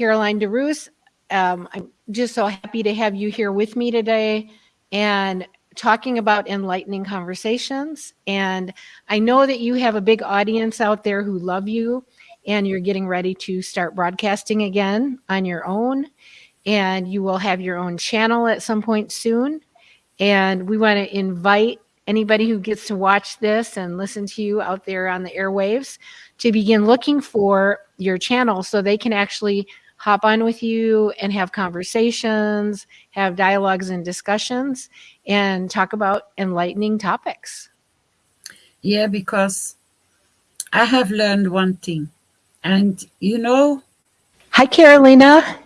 Caroline DeRoos. Um, I'm just so happy to have you here with me today and talking about enlightening conversations. And I know that you have a big audience out there who love you and you're getting ready to start broadcasting again on your own. And you will have your own channel at some point soon. And we want to invite anybody who gets to watch this and listen to you out there on the airwaves to begin looking for your channel so they can actually hop on with you and have conversations, have dialogues and discussions, and talk about enlightening topics. Yeah, because I have learned one thing. And you know, Hi, Carolina.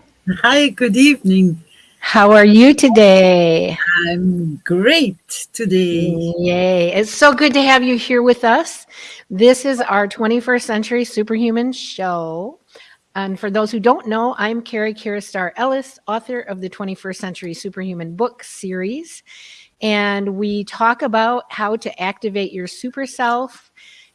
Hi, good evening. How are you today? I'm great today. Yay. It's so good to have you here with us. This is our 21st Century Superhuman show. And for those who don't know, I'm Carrie Kiristar Ellis, author of the 21st Century Superhuman book series. And we talk about how to activate your super self.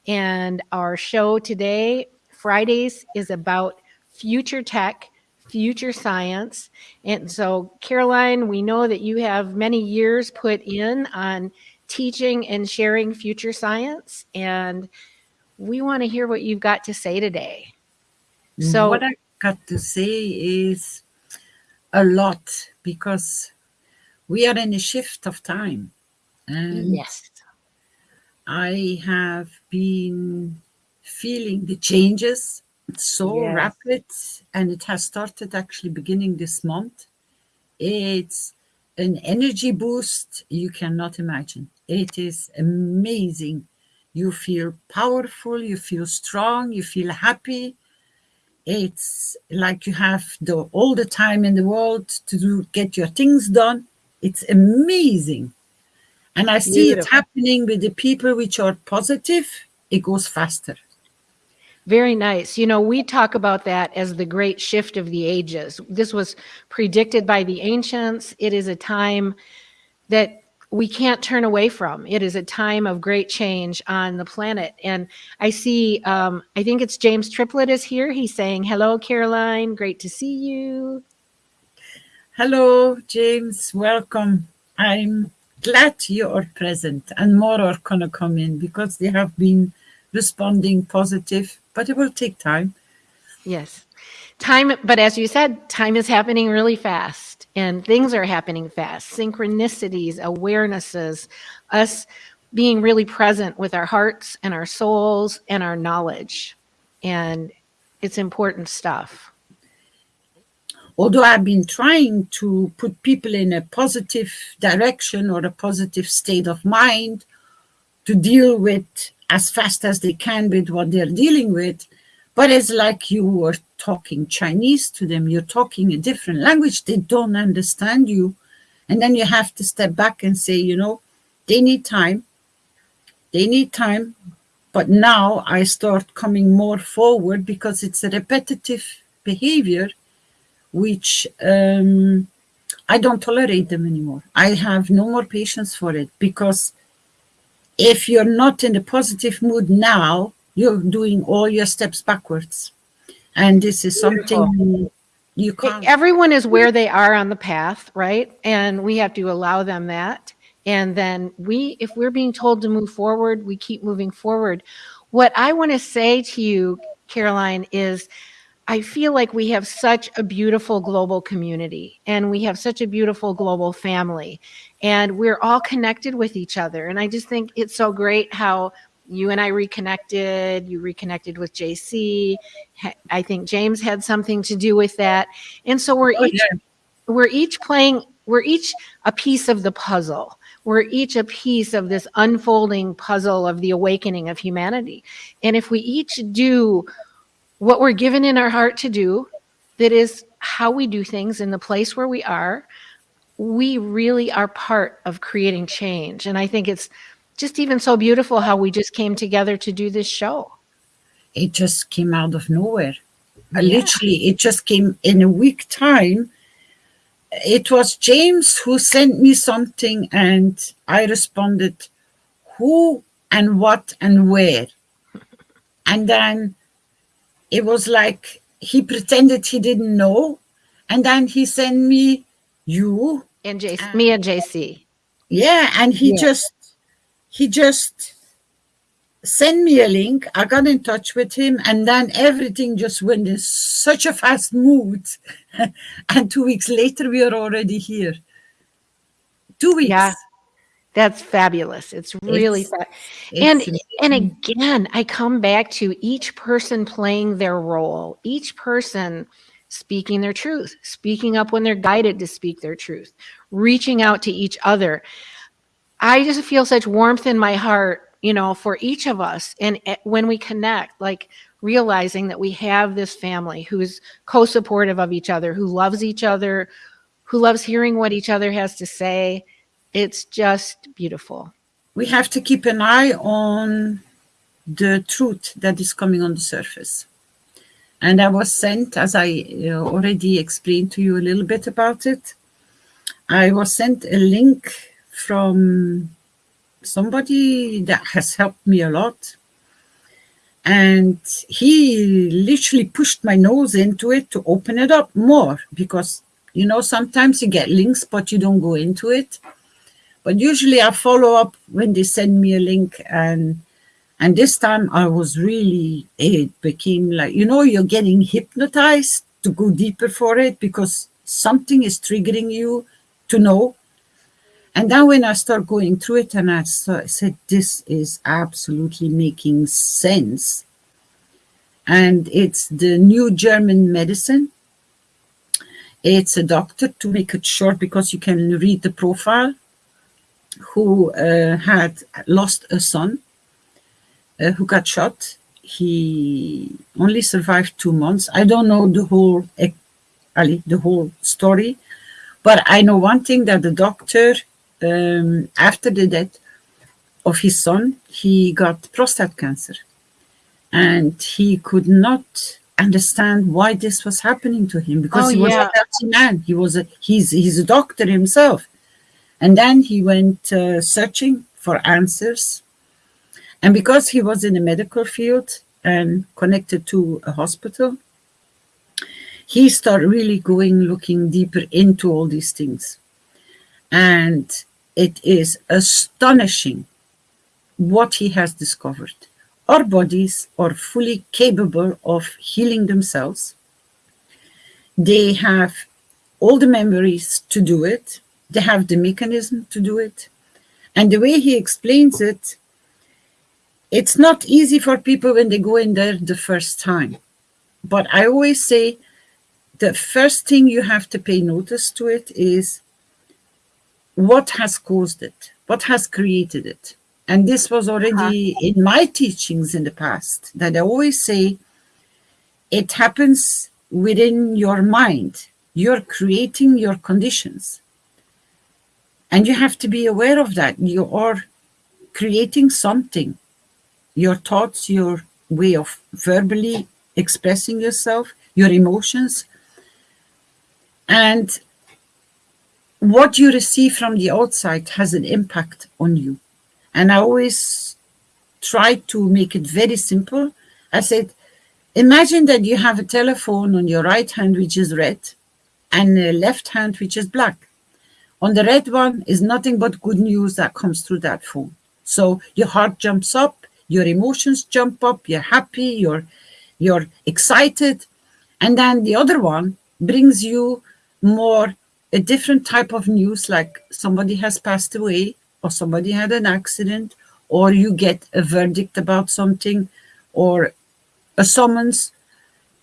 And our show today, Fridays, is about future tech, future science. And so, Caroline, we know that you have many years put in on teaching and sharing future science. And we want to hear what you've got to say today. So what I got to say is a lot because we are in a shift of time. And yes. I have been feeling the changes so yes. rapid and it has started actually beginning this month. It's an energy boost you cannot imagine. It is amazing. You feel powerful, you feel strong, you feel happy, it's like you have the all the time in the world to do, get your things done. It's amazing. And I see Beautiful. it happening with the people which are positive, it goes faster. Very nice. You know, we talk about that as the great shift of the ages. This was predicted by the ancients. It is a time that we can't turn away from. It is a time of great change on the planet. And I see, um, I think it's James Triplett is here. He's saying, hello, Caroline. Great to see you. Hello, James. Welcome. I'm glad you are present and more are going to come in because they have been responding positive, but it will take time. Yes. Time, but as you said, time is happening really fast and things are happening fast. Synchronicities awarenesses us being really present with our hearts and our souls and our knowledge. And it's important stuff. Although i've been trying to put people in a positive direction or a positive state of mind to deal with as fast as they can with what they're dealing with but it's like you were talking Chinese to them. You're talking a different language. They don't understand you. And then you have to step back and say, you know, they need time. They need time. But now I start coming more forward because it's a repetitive behavior, which um, I don't tolerate them anymore. I have no more patience for it because if you're not in a positive mood now, you're doing all your steps backwards. And this is something you can't. Everyone is where they are on the path, right? And we have to allow them that. And then we, if we're being told to move forward, we keep moving forward. What I want to say to you, Caroline, is I feel like we have such a beautiful global community and we have such a beautiful global family and we're all connected with each other. And I just think it's so great how you and I reconnected, you reconnected with JC. I think James had something to do with that. And so we're oh, each yeah. we're each playing we're each a piece of the puzzle. We're each a piece of this unfolding puzzle of the awakening of humanity. And if we each do what we're given in our heart to do, that is how we do things in the place where we are, we really are part of creating change. And I think it's just even so beautiful how we just came together to do this show. It just came out of nowhere. Uh, yeah. Literally, it just came in a week time. It was James who sent me something and I responded, who and what and where. And then it was like he pretended he didn't know. And then he sent me you. And JC, me and JC. Yeah. And he Yeah. just, he just sent me a link. I got in touch with him. And then everything just went in such a fast mood. and two weeks later, we are already here. Two weeks. Yeah. That's fabulous. It's really It's- It's and amazing. and again, I come back to each person playing their role, each person speaking their truth, speaking up when they're guided to speak their truth, reaching out to each other. I just feel such warmth in my heart, you know, for each of us. And when we connect, like realizing that we have this family who's co supportive of each other, who loves each other, who loves hearing what each other has to say. It's just beautiful. we have to keep an eye on the truth that is coming on the surface. And I was sent, as I uh, already explained to you a little bit about it, I was sent a link from somebody that has helped me a lot. And he literally pushed my nose into it to open it up more because, you know, sometimes you get links, but you don't go into it but usually I follow up when they send me a link and and this time I was really it became like you know you're getting hypnotized to go deeper for it because something is triggering you to know and then when I start going through it and I said this is absolutely making sense and it's the new German medicine it's a doctor to make it short because you can read the profile who uh, had lost a son uh, who got shot. He only survived two months. I don't know the whole, the whole story, but I know one thing that the doctor, um, after the death of his son, he got prostate cancer, and he could not understand why this was happening to him because Oh, he was yeah. a healthy man. He was a he's he's a doctor himself. And then he went uh, searching for answers. And because he was in the medical field and connected to a hospital, he started really going looking deeper into all these things. And it is astonishing what he has discovered. Our bodies are fully capable of healing themselves. They have all the memories to do it they have the mechanism to do it. And the way he explains it, it's not easy for people when they go in there the first time. But I always say the first thing you have to pay notice to it is what has caused it, what has created it. And this was already uh-huh. in my teachings in the past that I always say it happens within your mind. You're creating your conditions. And you have to be aware of that. You are creating something. Your thoughts, your way of verbally expressing yourself, your emotions. And what you receive from the outside has an impact on you. And I always try to make it very simple. I said, imagine that you have a telephone on your right hand, which is red, and a left hand, which is black on the red one is nothing but good news that comes through that phone. So your heart jumps up, your emotions jump up, you're happy, you're you're excited. And then the other one brings you more a different type of news like somebody has passed away or somebody had an accident or you get a verdict about something or a summons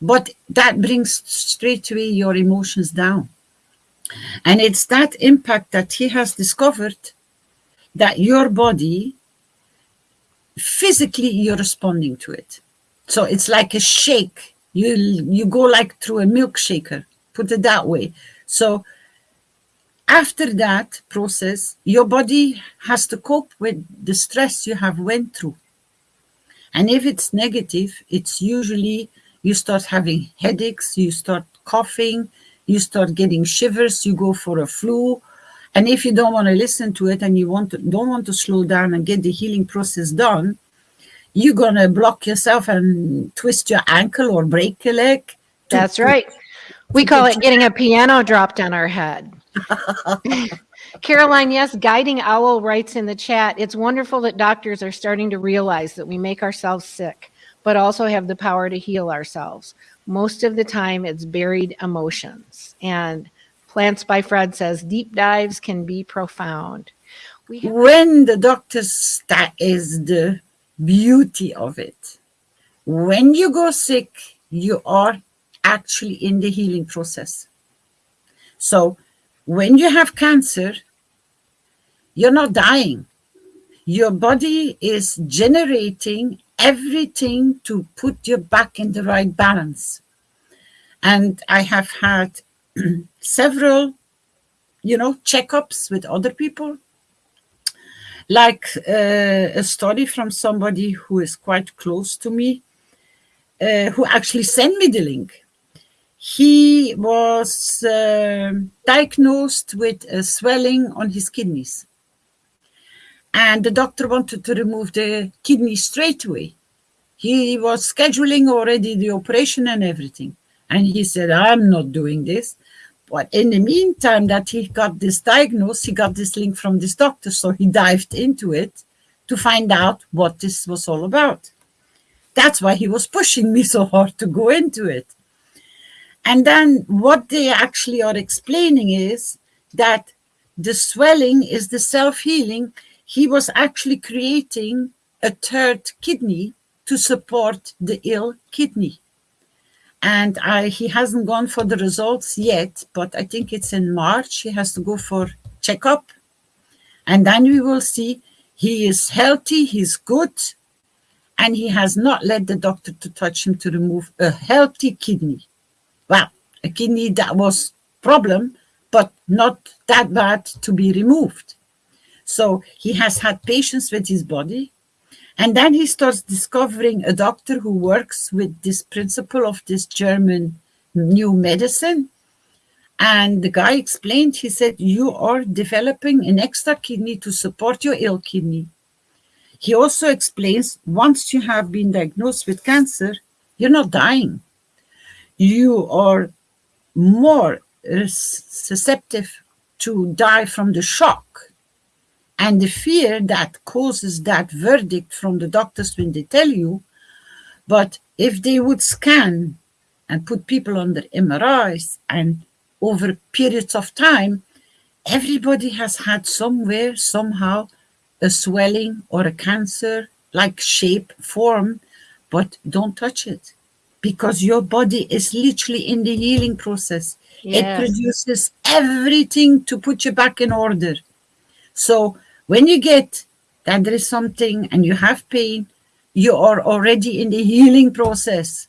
but that brings straight away your emotions down and it's that impact that he has discovered that your body, physically, you're responding to it. So it's like a shake. You, you go like through a milkshaker, put it that way. So after that process, your body has to cope with the stress you have went through. And if it's negative, it's usually you start having headaches, you start coughing, you start getting shivers, you go for a flu. And if you don't want to listen to it and you want to, don't want to slow down and get the healing process done, you're going to block yourself and twist your ankle or break your leg That's right. We call it getting a piano dropped on our head. Caroline, yes, Guiding Owl writes in the chat, it's wonderful that doctors are starting to realize that we make ourselves sick, but also have the power to heal ourselves. Most of the time, it's buried emotions. And Plants by Fred says, deep dives can be profound. When the doctors, that is the beauty of it. When you go sick, you are actually in the healing process. So when you have cancer, you're not dying. Your body is generating everything to put you back in the right balance. And I have had several, you know, checkups with other people. Like uh, a story from somebody who is quite close to me, uh, who actually sent me the link he was uh, diagnosed with a swelling on his kidneys. And the doctor wanted to remove the kidney straight away. He was scheduling already the operation and everything. And he said, I'm not doing this. But in the meantime that he got this diagnosis, he got this link from this doctor. So he dived into it to find out what this was all about. That's why he was pushing me so hard to go into it. And then what they actually are explaining is that the swelling is the self-healing. He was actually creating a third kidney to support the ill kidney. And I, he hasn't gone for the results yet, but I think it's in March. He has to go for checkup. And then we will see he is healthy, he's good, and he has not let the doctor to touch him to remove a healthy kidney well, a kidney that was problem, but not that bad to be removed. So he has had patience with his body. And then he starts discovering a doctor who works with this principle of this German new medicine. And the guy explained, he said, you are developing an extra kidney to support your ill kidney. He also explains, once you have been diagnosed with cancer, you're not dying you are more susceptible to die from the shock and the fear that causes that verdict from the doctors when they tell you. But if they would scan and put people under MRIs and over periods of time, everybody has had somewhere, somehow, a swelling or a cancer like shape, form, but don't touch it because your body is literally in the healing process. Yes. It produces everything to put you back in order. So when you get that there is something and you have pain, you are already in the healing process.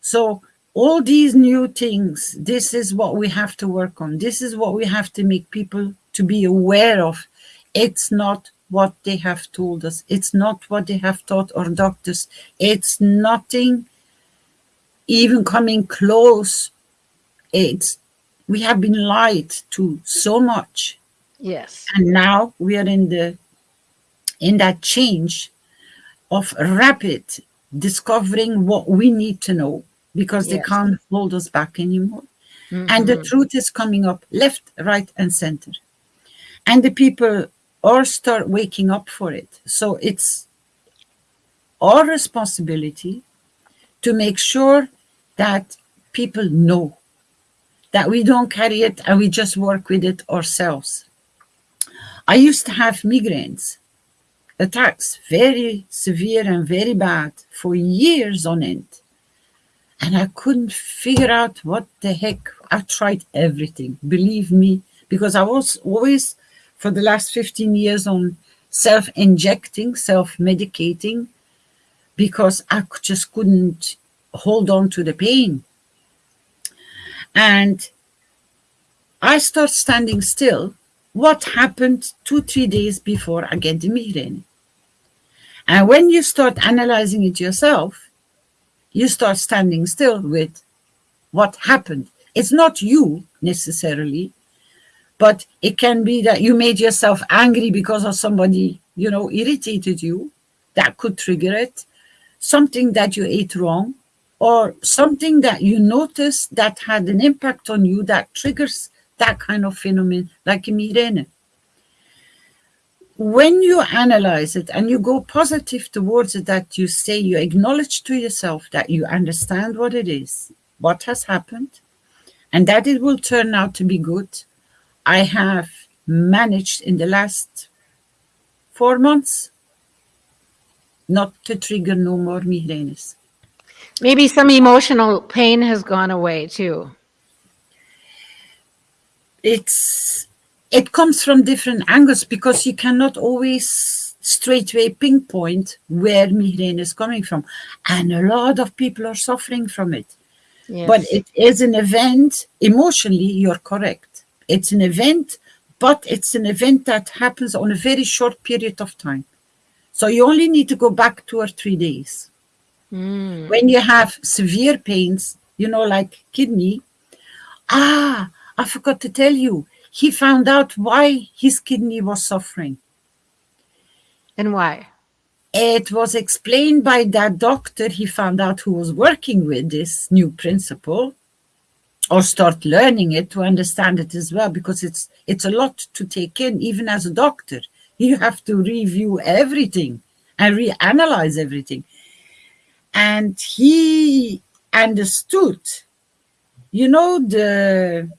So all these new things, this is what we have to work on. This is what we have to make people to be aware of. It's not what they have told us. It's not what they have taught our doctors. It's nothing even coming close, it's we have been lied to so much. Yes. And now we are in the in that change of rapid discovering what we need to know because yes. they can't hold us back anymore. Mm -hmm. And the mm-hmm. truth is coming up left, right, and center. And the people all start waking up for it. So it's our responsibility to make sure that people know that we don't carry it and we just work with it ourselves. I used to have migraines, attacks, very severe and very bad for years on end. And I couldn't figure out what the heck. I tried everything, believe me, because I was always, for the last 15 years, on self-injecting, self-medicating, because I just couldn't hold on to the pain. And I start standing still. What happened two, three days before I get the migraine? And when you start analyzing it yourself, you start standing still with what happened. It's not you necessarily, but it can be that you made yourself angry because of somebody, you know, irritated you. That could trigger it. Something that you ate wrong or something that you notice that had an impact on you that triggers that kind of phenomenon, like a migraine. When you analyze it and you go positive towards it, that you say, you acknowledge to yourself that you understand what it is, what has happened, and that it will turn out to be good. I have managed in the last four months not to trigger no more migraines. Maybe some emotional pain has gone away too. It's it comes from different angles because you cannot always straightway pinpoint where migraine is coming from. And a lot of people are suffering from it. Yes. But it is an event, emotionally, you're correct. It's an event, but it's an event that happens on a very short period of time. So you only need to go back two or three days. Mm. When you have severe pains, you know, like kidney, ah, I forgot to tell you, he found out why his kidney was suffering. And why? It was explained by that doctor he found out who was working with this new principle or start learning it to understand it as well because it's it's a lot to take in even as a doctor you have to review everything and reanalyze everything and he understood you know the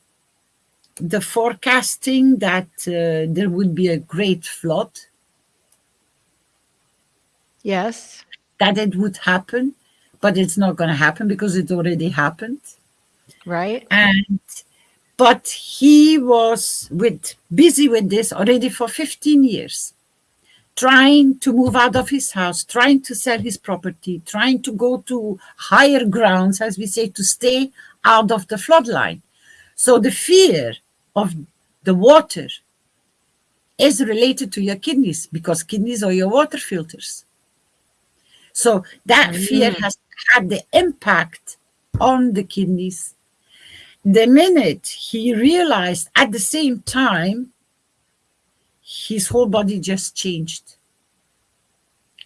the forecasting that uh, there would be a great flood Yes. that it would happen but it's not going to happen because it already happened Right. and but he was with busy with this already for 15 years trying to move out of his house trying to sell his property trying to go to higher grounds as we say to stay out of the flood line so the fear of the water is related to your kidneys because kidneys are your water filters. So that mm. fear has had the impact on the kidneys. The minute he realized at the same time, his whole body just changed.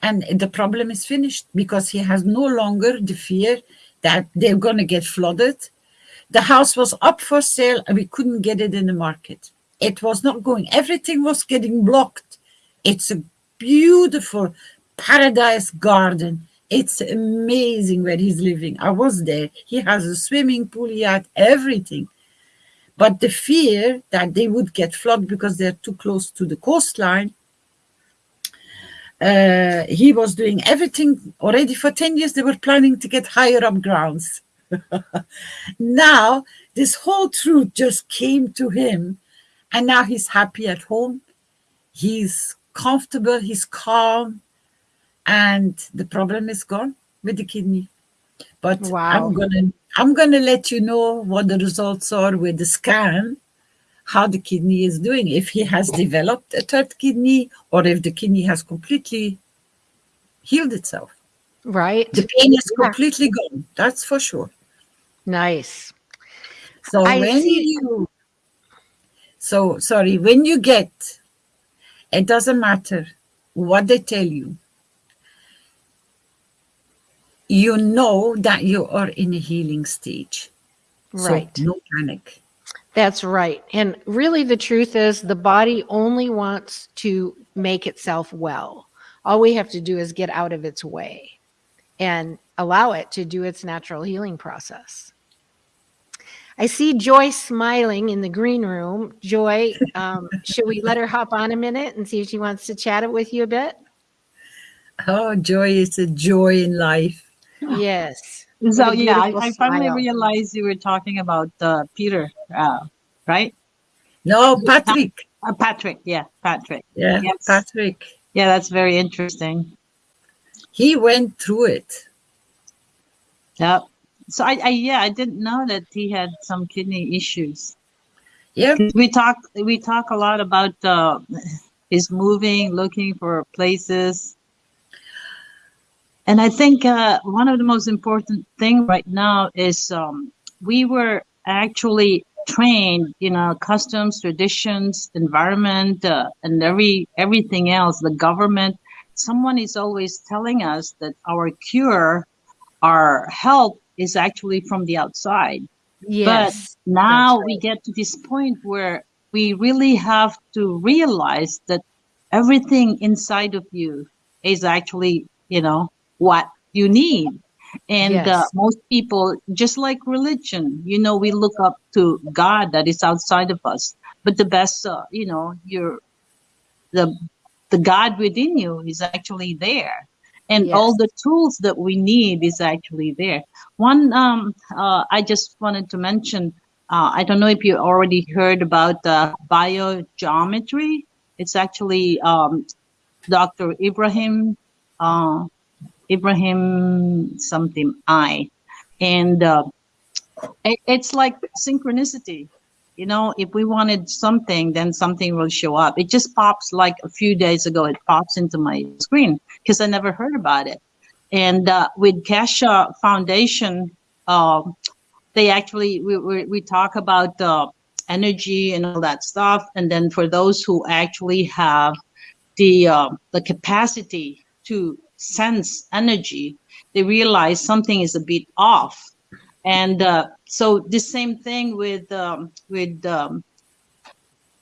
And the problem is finished because he has no longer the fear that they're going to get flooded. The house was up for sale and we couldn't get it in the market. It was not going, everything was getting blocked. It's a beautiful paradise garden it's amazing where he's living. I was there. He has a swimming pool, he had everything. But the fear that they would get flooded because they're too close to the coastline, uh, he was doing everything already for 10 years. They were planning to get higher up grounds. now, this whole truth just came to him, and now he's happy at home. He's comfortable, he's calm, and the problem is gone with the kidney. But Wow. I'm gonna I'm gonna let you know what the results are with the scan, how the kidney is doing, if he has developed a third kidney or if the kidney has completely healed itself. Right. The pain is Yeah. completely gone, that's for sure. Nice. So I when see. you so sorry, when you get it doesn't matter what they tell you, you know that you are in a healing stage. Right. So no panic. That's right. And really, the truth is, the body only wants to make itself well. All we have to do is get out of its way and allow it to do its natural healing process. I see Joy smiling in the green room. Joy, um, should we let her hop on a minute and see if she wants to chat it with you a bit? Oh, joy is a joy in life. Yes. So yeah, I, I finally realized you were talking about uh, Peter, uh, right? No, Patrick. Uh, Patrick, yeah, Patrick. Yeah, Yes. Patrick. Yeah, that's very interesting. He went through it. Yeah. So I, I yeah, I didn't know that he had some kidney issues. Yeah. We talk we talk a lot about uh, his moving, looking for places. And I think uh, one of the most important thing right now is um, we were actually trained, you know, customs, traditions, environment, uh, and every everything else. The government, someone is always telling us that our cure, our help, is actually from the outside. Yes. But now that's we get to this point where we really have to realize that everything inside of you is actually, you know, what you need. And uh, most people, just like religion, you know, we look up to God that is outside of us. But the best, uh, you know, your the the God within you is actually there, and all the tools that we need is actually there. One, um, uh, I just wanted to mention. Uh, I don't know if you already heard about uh, biogeometry. It's actually um, Dr. Ibrahim uh, Ibrahim something I, and uh, it, it's like synchronicity. You know, if we wanted something, then something will show up. It just pops like a few days ago. It pops into my screen because I never heard about it. And uh, with Keshe Foundation, uh, they actually we, we, we talk about uh, energy and all that stuff. And then for those who actually have the uh, the capacity to sense energy, they realize something is a bit off. And uh, so the same thing with um, with um,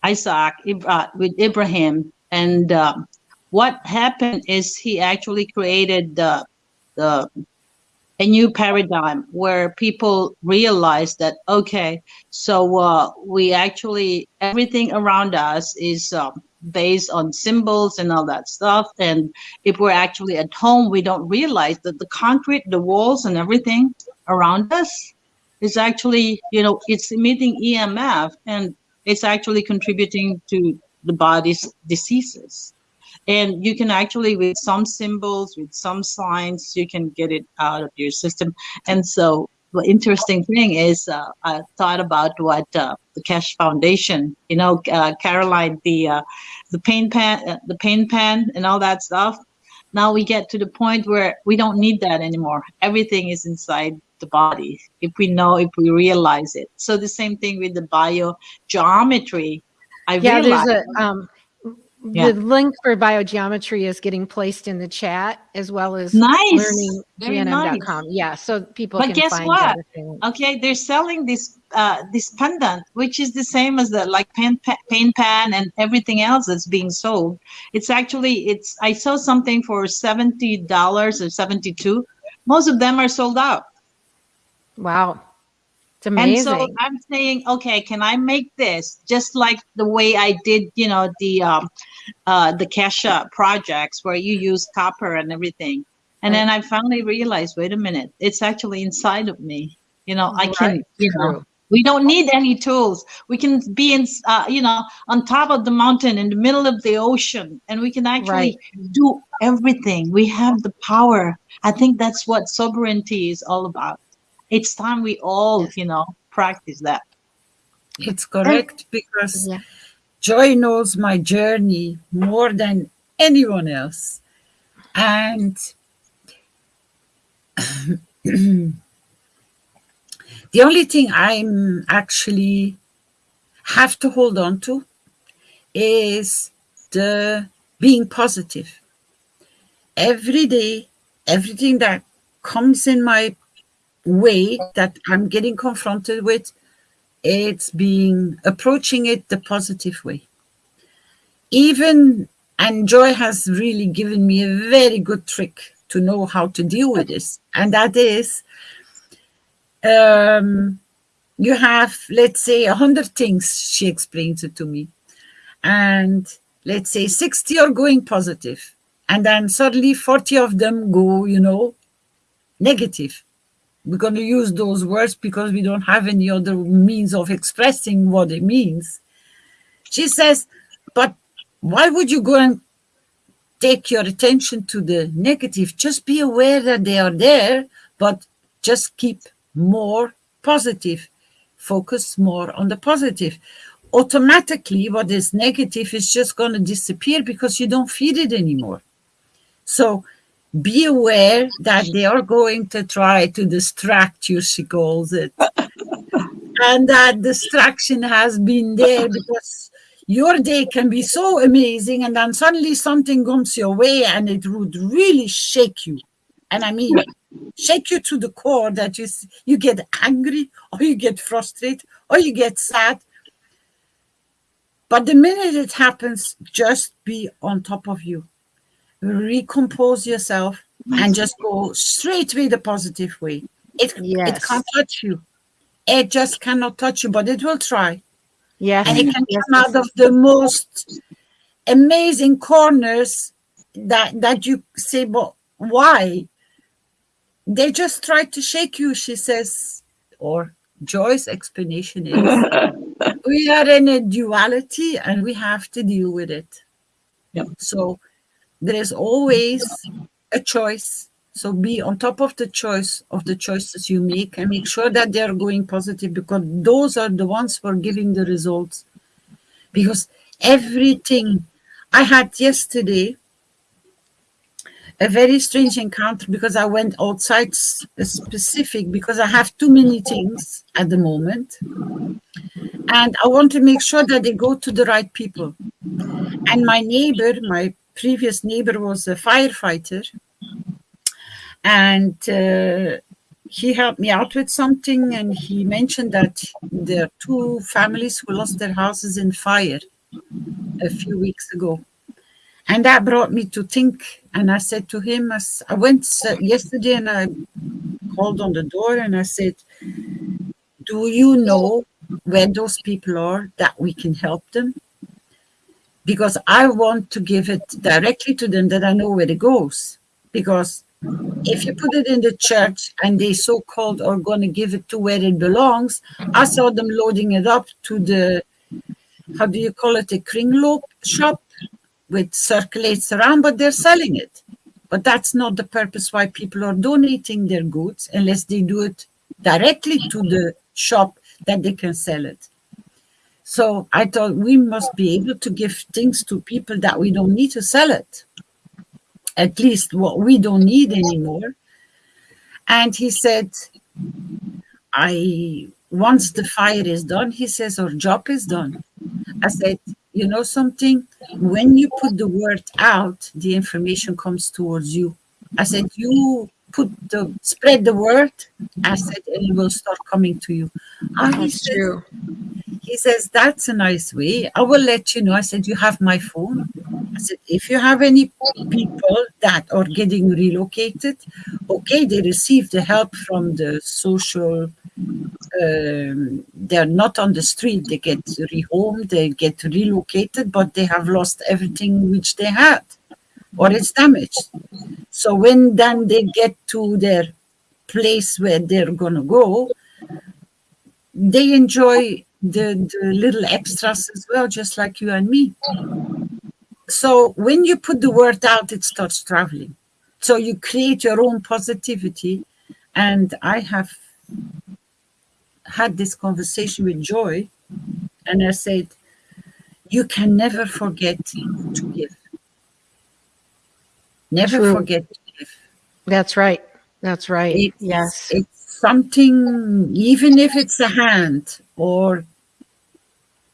Isaac, uh, with Ibrahim, and um what happened is he actually created the the a new paradigm where people realize that okay, so uh, we actually everything around us is um, based on symbols and all that stuff, and if we're actually at home, we don't realize that the concrete, the walls, and everything around us is actually, you know, it's emitting EMF and it's actually contributing to the body's diseases. And you can actually, with some symbols, with some signs, you can get it out of your system. And so the interesting thing is, uh, I thought about what uh, the Keshe Foundation, you know, uh, Caroline, the uh, the pain pad, uh, the pain pad, and all that stuff. Now we get to the point where we don't need that anymore. Everything is inside the body if we know, if we realize it. So the same thing with the biogeometry. I Yeah, realized. there's a, um, Yeah. the link for biogeometry is getting placed in the chat as well as Nice. Very nice. Yeah, so people But can guess find what? okay they're selling this uh this pendant which is the same as the like pain pa- pain pad and everything else that's being sold it's actually it's i saw something for 70 dollars or 72 most of them are sold out Wow. It's and so i'm saying okay can i make this just like the way i did you know the um uh the Keshe projects where you use copper and everything. And then i finally realized wait a minute it's actually inside of me. You know i can Right, you know we don't need any tools. We can be in uh, you know on top of the mountain in the middle of the ocean and we can actually do everything. We have the power. I think that's what sovereignty is all about. It's time we all Yes. you know practice that. It's correct because Yeah. Joy knows my journey more than anyone else. And the only thing I'm actually have to hold on to is the being positive. Every day, everything that comes in my way that I'm getting confronted with, it's being approaching it the positive way. Even and Joy has really given me a very good trick to know how to deal with this, and that is um, you have, let's say, a hundred things. She explains it to me, and let's say sixty are going positive, and then suddenly forty of them go, you know, negative we're going to use those words because we don't have any other means of expressing what it means. She says, but why would you go and take your attention to the negative? Just be aware that they are there, but just keep more positive. Focus more on the positive. Automatically, what is negative is just going to disappear because you don't feed it anymore. So be aware that they are going to try to distract you, she calls it. and that distraction has been there because your day can be so amazing, and then suddenly something comes your way and it would really shake you. And I mean, shake you to the core that you, you get angry or you get frustrated or you get sad. But the minute it happens, just be on top of you. Recompose yourself and mm-hmm. just go straight with the positive way. It, it can't touch you. It just cannot touch you, but it will try. Yes. And it can yes, come out of the most amazing corners that that you say, but why? They just try to shake you, she says, or Joy's explanation is we are in a duality and we have to deal with it. Yep. So there is always a choice. So be on top of the choice of the choices you make and make sure that they're going positive because those are the ones who are giving the results. Because everything I had yesterday, a very strange encounter because I went outside specific because I have too many things at the moment. And I want to make sure that they go to the right people. And my neighbor, my previous neighbor was a firefighter. And uh, he helped me out with something. And he mentioned that there are two families who lost their houses in fire a few weeks ago. And that brought me to think. And I said to him, I went yesterday and I called on the door and I said, Do you know where those people are that we can help them? Because I want to give it directly to them that I know where it goes. Because if you put it in the church and they so called are going to give it to where it belongs, I saw them loading it up to the, how do you call it, a kringloop shop which circulates around, but they're selling it. But that's not the purpose why people are donating their goods unless they do it directly to the shop that they can sell it. So I thought we must be able to give things to people that we don't need to sell it. At least what we don't need anymore. And he said, I once the fire is done, he says, our job is done. I said, you know something? When you put the word out, the information comes towards you. I said, you put the spread the word. I said, and it will start coming to you. Ah, he says, true. he says, That's a nice way. I will let you know. I said, You have my phone. I said, If you have any people that are getting relocated, okay, they receive the help from the social. Um, they're not on the street, they get rehomed, they get relocated, but they have lost everything which they had or it's damaged. So when then they get to their place where they're going to go, they enjoy the, the little extras as well, just like you and me. So when you put the word out, it starts traveling. So you create your own positivity. And I have had this conversation with Joy, and I said, You can never forget to give. Never True. forget. That's right. That's right. It's, yes. it's something, even if it's a hand or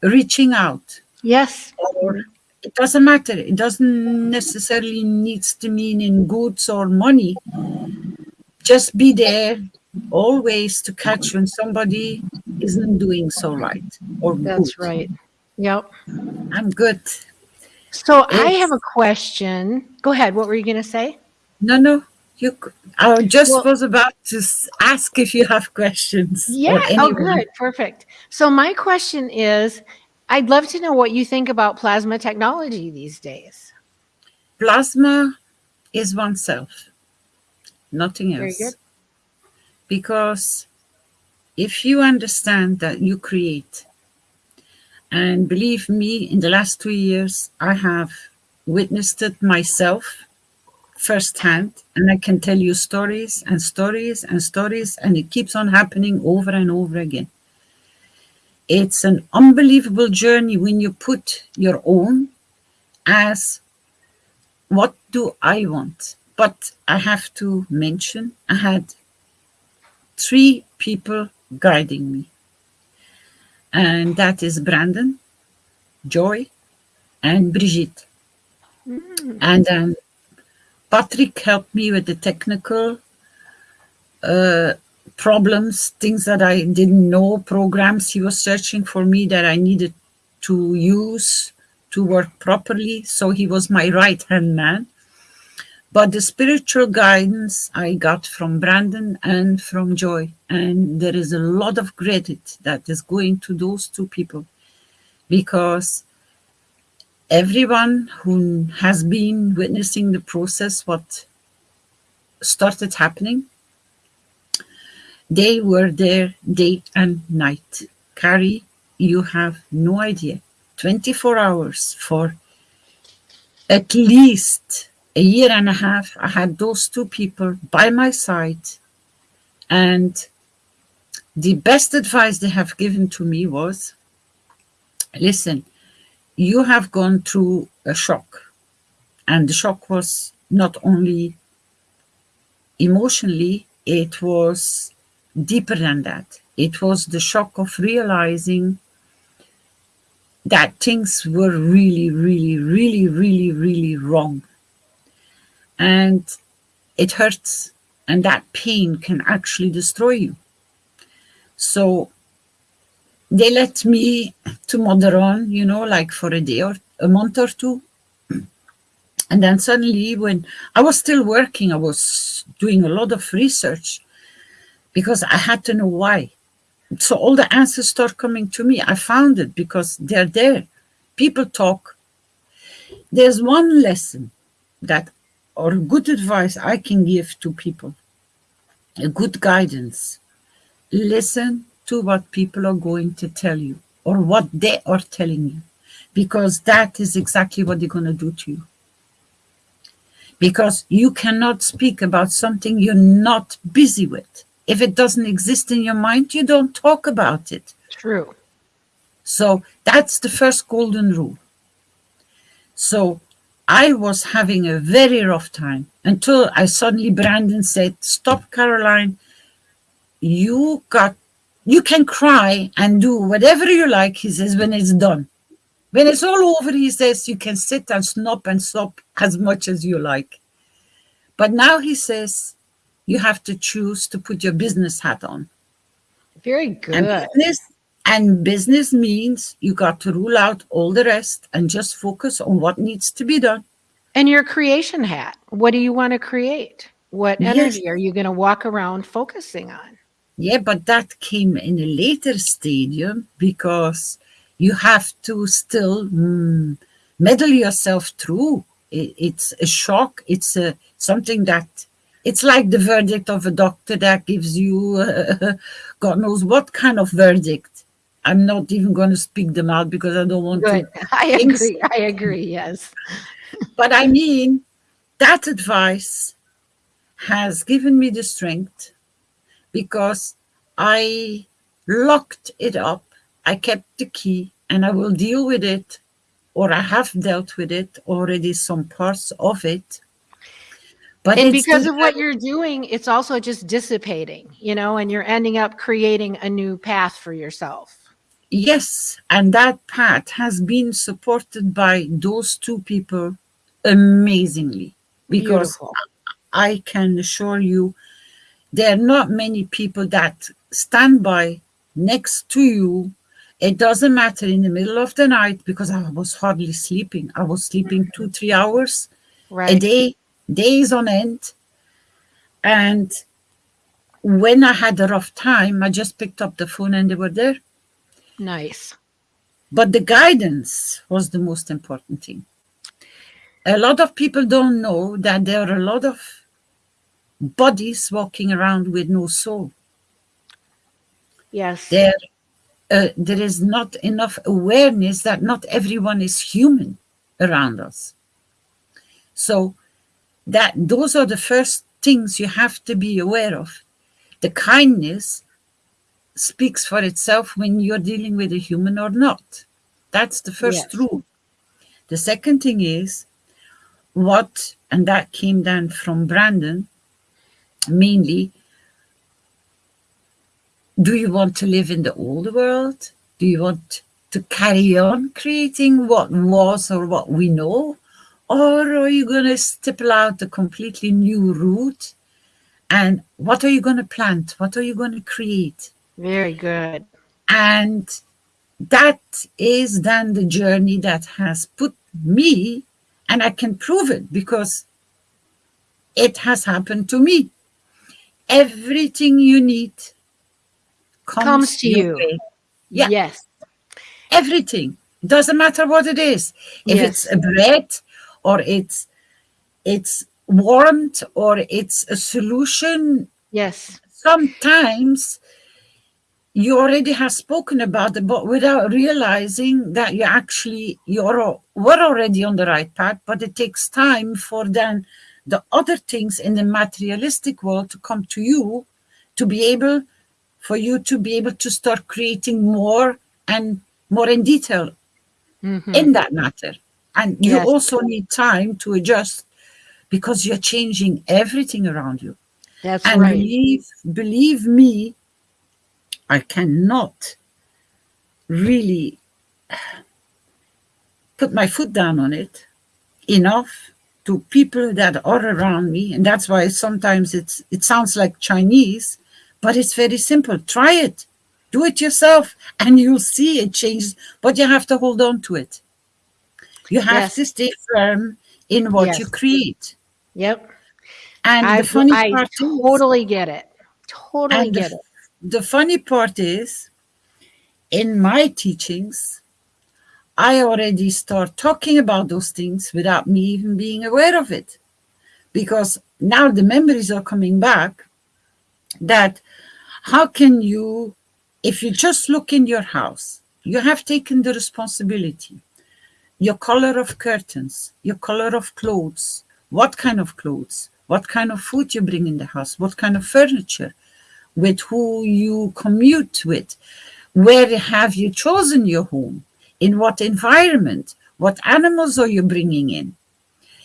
reaching out, yes. or it doesn't matter. It doesn't necessarily needs to mean in goods or money. Just be there always to catch when somebody isn't doing so right or That's good. right. Yep. I'm good. So I have a question. Go ahead. What were you going to say? No, no. You. I just Well- was about to ask if you have questions. Yeah. Oh, good. Perfect. So my question is I'd love to know what you think about plasma technology these days. Plasma is oneself, nothing Very else. good. Because if you understand that you create, and believe me, in the last two years, I have witnessed it myself firsthand, and I can tell you stories and stories and stories, and it keeps on happening over and over again. It's an unbelievable journey when you put your own as what do I want? But I have to mention I had three people guiding me. And that is Brandon, Joy, and Brigitte. And then Patrick helped me with the technical uh, problems, things that I didn't know, programs he was searching for me that I needed to use to work properly. So he was my right hand man. But the spiritual guidance I got from Brandon and from Joy. And there is a lot of credit that is going to those two people because everyone who has been witnessing the process, what started happening, they were there day and night. Carrie, you have no idea. 24 hours for at least a year and a half. I had those two people by my side. And the best advice they have given to me was, listen, you have gone through a shock. And the shock was not only emotionally, it was deeper than that. It was the shock of realizing that things were really, really, really, really, really wrong. And it hurts. And that pain can actually destroy you. So they let me to mother on, you know, like for a day or a month or two. And then suddenly when I was still working, I was doing a lot of research because I had to know why. So all the answers start coming to me. I found it because they're there. People talk. There's one lesson that or good advice I can give to people, a good guidance. Listen to what people are going to tell you or what they are telling you, because that is exactly what they're going to do to you. Because you cannot speak about something you're not busy with. If it doesn't exist in your mind, you don't talk about it. True. So that's the first golden rule. So I was having a very rough time until I suddenly, Brandon said, Stop, Caroline. You got, you can cry and do whatever you like, he says, when it's done. When it's all over, he says, you can sit and snop and stop as much as you like. But now he says, you have to choose to put your business hat on. Very good. And business, and business means you got to rule out all the rest and just focus on what needs to be done. And your creation hat. What do you want to create? What Yes. energy are you going to walk around focusing on? Yeah, but that came in a later stadium because you have to still mm, meddle yourself through. It, it's a shock. It's a something that it's like the verdict of a doctor that gives you uh, God knows what kind of verdict. I'm not even going to speak them out because I don't want Good. to. I agree. I agree. Yes. But I mean, that advice has given me the strength because I locked it up. I kept the key and I will deal with it, or I have dealt with it already, some parts of it. But and because of what you're doing, it's also just dissipating, you know, and you're ending up creating a new path for yourself. Yes, and that path has been supported by those two people amazingly because Beautiful. I can assure you there are not many people that stand by next to you. It doesn't matter in the middle of the night because I was hardly sleeping. I was sleeping two, three hours a day, days on end. And when I had a rough time, I just picked up the phone and they were there. Nice. But the guidance was the most important thing. A lot of people don't know that there are a lot of bodies walking around with no soul. Yes. There, uh, there is not enough awareness that not everyone is human around us. So that those are the first things you have to be aware of. The kindness speaks for itself when you're dealing with a human or not. That's the first Yes. rule. The second thing is what, and that came down from Brandon mainly. Do you want to live in the old world? Do you want to carry on creating what was or what we know? Or are you going to stipple out a completely new route? And what are you going to plant? What are you going to create? Very good. And that is then the journey that has put me, and I can prove it because it has happened to me. Everything you need comes, Comes to you. Yeah. Yes. Everything. Doesn't matter what it is. If Yes. it's a bread or it's it's warmth or it's a solution, Yes. sometimes you already have spoken about it, but without realizing that you actually you're were already on the right path, but it takes time for then the other things in the materialistic world to come to you to be able for you to be able to start creating more and more in detail Mhm. in that matter. And you Yes. also need time to adjust because you're changing everything around you. That's And right. believe, believe me, I cannot really put my foot down on it enough to people that are around me. And that's why sometimes it's it sounds like Chinese, but it's very simple. Try it. Do it yourself and you'll see it changes, but you have to hold on to it. You have Yes. to stay firm in what you create. Yep. And I, the funny I part is, totally get it. Totally get it. The funny part is, in my teachings, I already start talking about those things without me even being aware of it. Because now the memories are coming back that how can you, if you just look in your house, you have taken the responsibility. Your color of curtains, your color of clothes, what kind of clothes, what kind of food you bring in the house, what kind of furniture, with who you commute with. Where have you chosen your home? In what environment? What animals are you bringing in?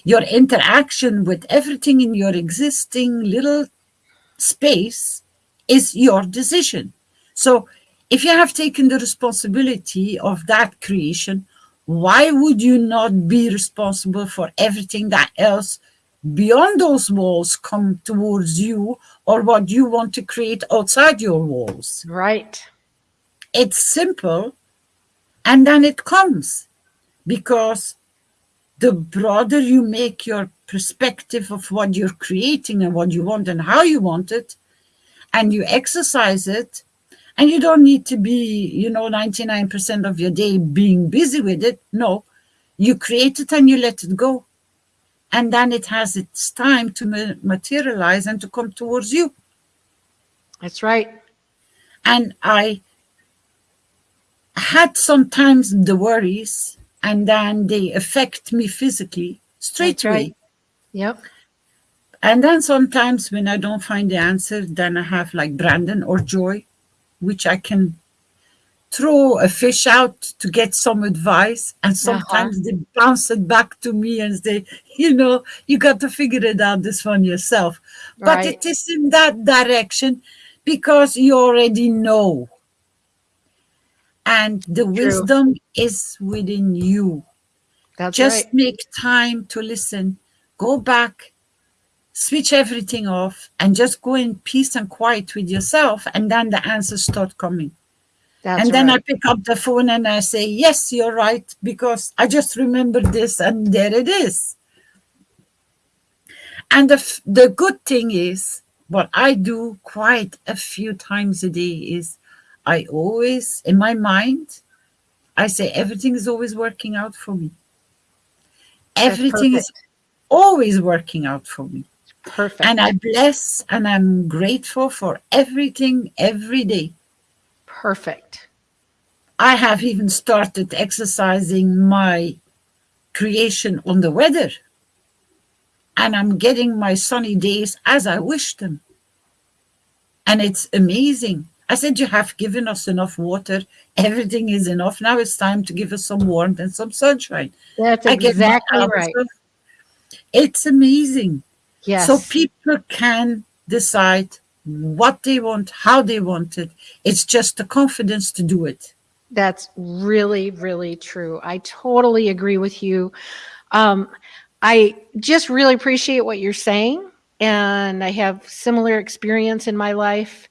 Your interaction with everything in your existing little space is your decision. So, if you have taken the responsibility of that creation, why would you not be responsible for everything that else beyond those walls come towards you or what you want to create outside your walls? Right. It's simple and then it comes because the broader you make your perspective of what you're creating and what you want and how you want it and you exercise it and you don't need to be you know 99% of your day being busy with it no you create it and you let it go and then it has its time to materialize and to come towards you That's right. and I had sometimes the worries, and then they affect me physically straight That's away. right. Yep. And then sometimes when I don't find the answer, then I have like Brandon or Joy, which I can throw a fish out to get some advice, and uh-huh. sometimes they bounce it back to me and say, you know, you got to figure it out this one yourself. But Right. it is in that direction because you already know. And the wisdom is within you. That's Just right. make time to listen. Go back, switch everything off, and just go in peace and quiet with yourself. And then the answers start coming. That's and then right. I pick up the phone and I say, Yes, you're right, because I just remembered this, and there it is. And the, the good thing is, what I do quite a few times a day is I always, in my mind, I say everything is always working out for me. Everything is always working out for me. Perfect. And I bless and I'm grateful for everything every day. Perfect. I have even started exercising my creation on the weather. And I'm getting my sunny days as I wish them. And it's amazing. I said, You have given us enough water. Everything is enough. Now it's time to give us some warmth and some sunshine. That's I get my exactly right. It's amazing. Yes. So people can decide what they want, how they want it. It's just the confidence to do it. That's really, really true. I totally agree with you. Um, I just really appreciate what you're saying. And I have similar experience in my life.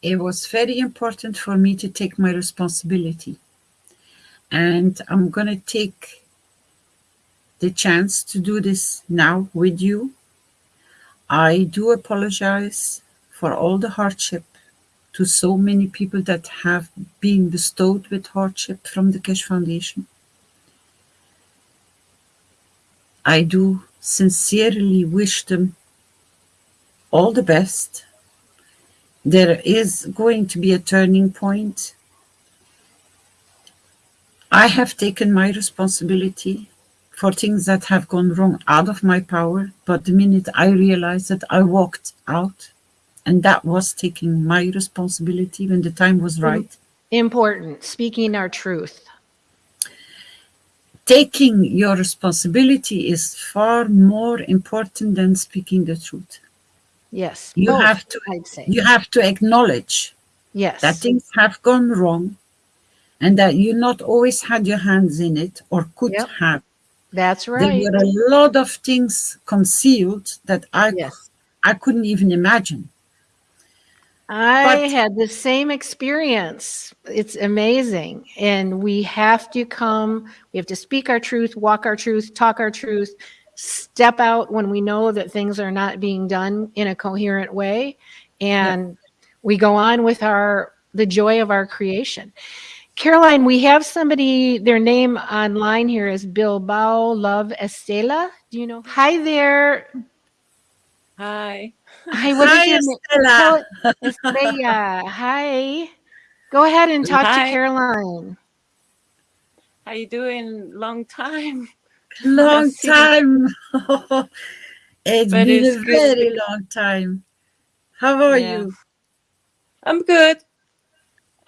It was very important for me to take my responsibility. And I'm going to take the chance to do this now with you. I do apologize for all the hardship to so many people that have been bestowed with hardship from the Keshe Foundation. I do sincerely wish them all the best. There is going to be a turning point. I have taken my responsibility for things that have gone wrong out of my power, but the minute I realized that I walked out, and that was taking my responsibility when the time was right. Important, speaking our truth. Taking your responsibility is far more important than speaking the truth. Yes. You both, have to I'd say. you have to acknowledge yes. that things have gone wrong and that you not always had your hands in it or could Yep. have. That's right. There were a lot of things concealed that I Yes. I couldn't even imagine. I But- had the same experience. It's amazing. And we have to come, we have to speak our truth, walk our truth, talk our truth, step out when we know that things are not being done in a coherent way. And we go on with our the joy of our creation. Caroline, we have somebody, their name online here is Bilbao Love Estela. Do you know? Hi there. Hi. Hi, what is Hi, your name? Estela. Tell- Estrella, hi. Go ahead and talk to Hi. Caroline. How you doing? Long time. Long time. it's But been it's a good. very long time. How are Yeah. you? I'm good.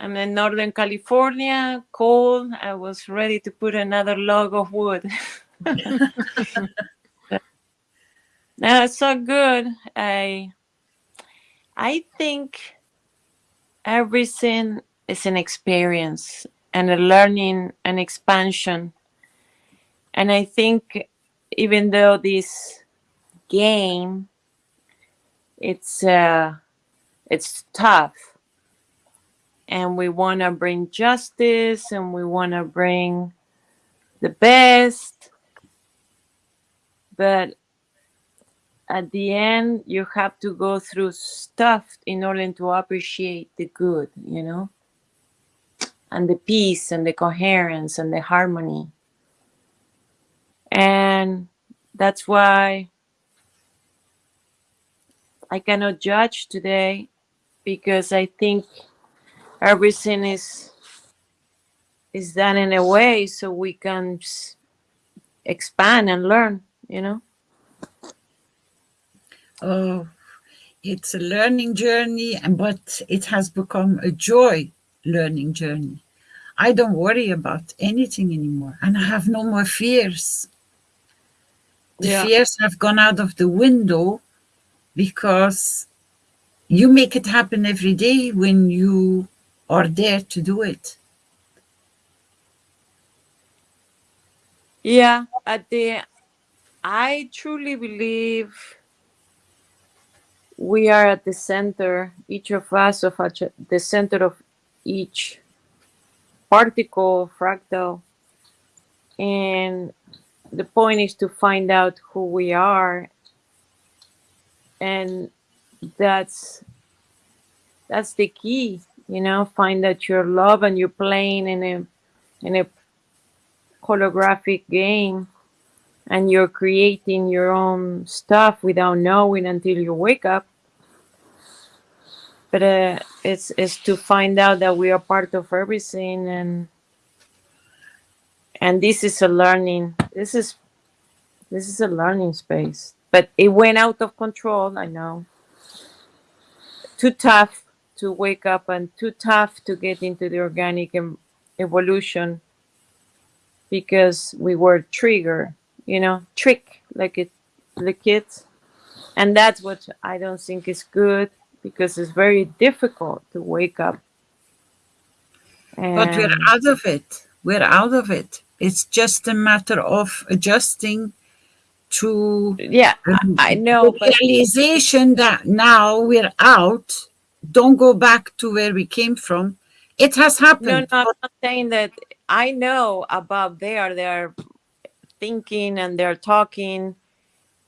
I'm in Northern California, cold. I was ready to put another log of wood. no, it's so good. I I think everything is an experience and a learning and expansion. And I think even though this game it's uh it's tough and we want to bring justice and we want to bring the best. But at the end you have to go through stuff in order to appreciate the good you know? And the peace and the coherence and the harmony. And that's why I cannot judge today because I think everything is is done in a way so we can expand and learn, you know. Oh, it's a learning journey, and but it has become a joy learning journey. I don't worry about anything anymore, and I have no more fears. The Yeah. fears have gone out of the window because you make it happen every day when you are dare to do it. Yeah, at the I truly believe we are at the center, each of us of the center of each particle, fractal, and the point is to find out who we are, and that's that's the key, you know. Find out your love, and you're playing in a in a holographic game and you're creating your own stuff without knowing until you wake up. But uh, it's it's to find out that we are part of everything and and this is a learning this is this is a learning space. But it went out of control i know. Too tough to wake up and too tough to get into the organic evolution because we were trigger you know trick like it the kids and that's what i don't think is good because it's very difficult to wake up But we're out of it. We're out of it. It's just a matter of adjusting to Yeah, I know, realization that now we're out, don't go back to where we came from. It has happened. no, no, I'm not saying that. I know about there. They're thinking and they're talking,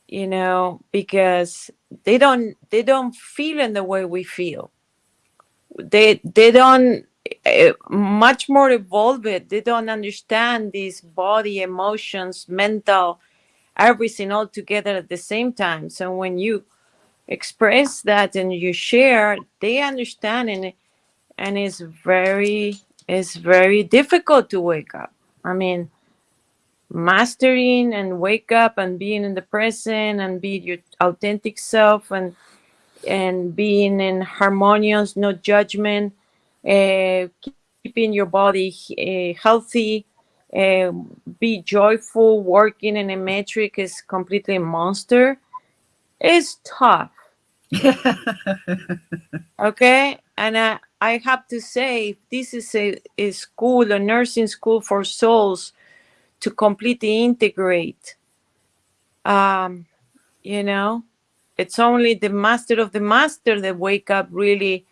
you know, because they don't they don't feel in the way we feel. They they don't uh, much more evolved. They don't understand these body, emotions, mental, everything all together at the same time. So when you express that and you share, they understand and and it's very it's very difficult to wake up. I mean, mastering and wake up and being in the present and be your authentic self and and being in harmonious, no judgment, uh, keeping your body uh, healthy, uh, be joyful, working in a metric is completely monster. It's tough. okay and I, I have to say this is a, a school a nursing school for souls to completely integrate. Um you know it's only the master of the master that wake up really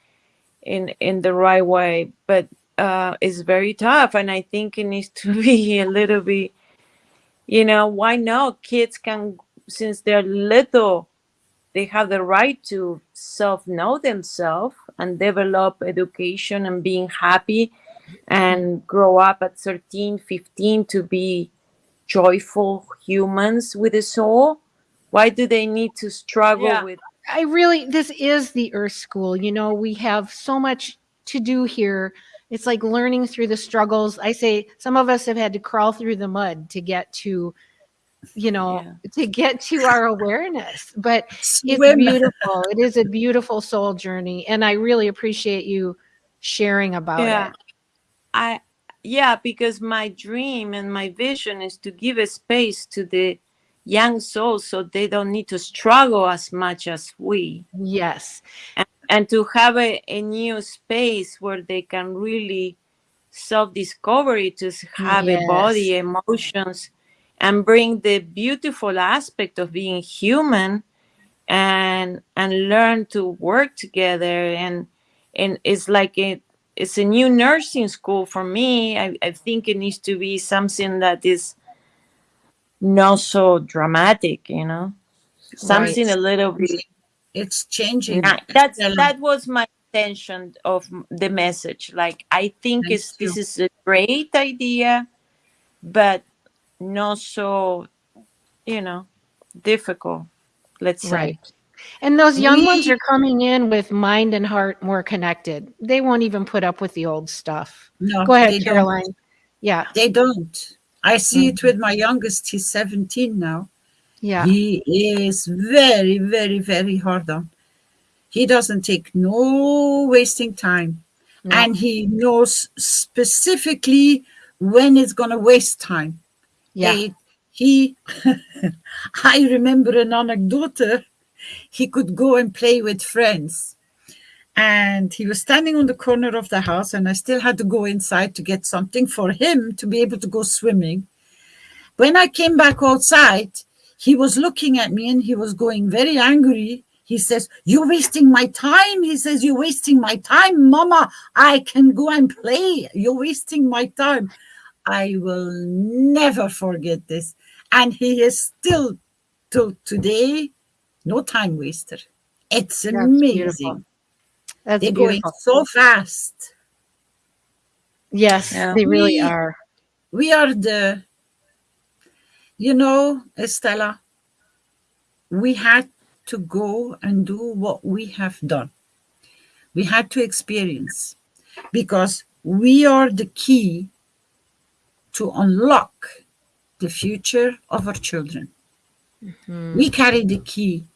in in the right way but uh it's very tough and i think it needs to be a little bit you know why not? Kids can since they're little they have the right to self know themselves and develop education and being happy and grow up at 13 15 to be joyful humans with a soul why do they need to struggle Yeah. with I really, this is the Earth School. You know, we have so much to do here. It's like learning through the struggles. I say some of us have had to crawl through the mud to get to, you know, Yeah. to get to our awareness. But it's beautiful. It is a beautiful soul journey. And I really appreciate you sharing about yeah it. i yeah because my dream and my vision is to give a space to the young souls so they don't need to struggle as much as we Yes. and to have a, a new space where they can really self-discovery to have a body emotions and bring the beautiful aspect of being human and and learn to work together. And and it's like a it's a new nursing school for me. I, I think it needs to be something that is not so dramatic you know? Something a little bit It's changing. That's that was my intention of the message. Like i think Thank it's this is a great idea but not so you know difficult let's say Right. And those young ones are coming in with mind and heart more connected. They won't even put up with the old stuff. No, Go ahead, they don't. Caroline. Yeah. They don't. I see it mm-hmm. with my youngest. He's 17 now. Yeah. He is very, very, very hard on. He doesn't take no wasting time. No. And he knows specifically when it's going to waste time. Yeah. They- he, I remember an anecdote. He could go and play with friends. And he was standing on the corner of the house, and I still had to go inside to get something for him to be able to go swimming. When I came back outside, he was looking at me and he was going very angry. He says, You're wasting my time. He says, You're wasting my time, Mama. I can go and play. You're wasting my time. I will never forget this. And he is still till today no time waster. It's That's amazing. beautiful. That's They're going so fast. Yes, Yeah. they really We- are. We are the, you know, Estella, we had to go and do what we have done. We had to experience because we are the key to unlock the future of our children. Mm-hmm. We carry the key,